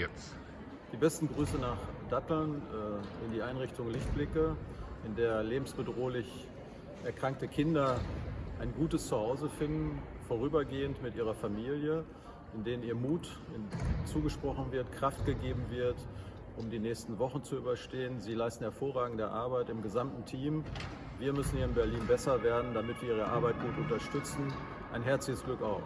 jetzt? Die besten Grüße nach Datteln äh, in die Einrichtung Lichtblicke, in der lebensbedrohlich erkrankte Kinder ein gutes Zuhause finden, vorübergehend mit ihrer Familie, in denen ihr Mut zugesprochen wird, Kraft gegeben wird, um die nächsten Wochen zu überstehen. Sie leisten hervorragende Arbeit im gesamten Team. Wir müssen hier in Berlin besser werden, damit wir ihre Arbeit gut unterstützen. Ein herzliches Glück auf.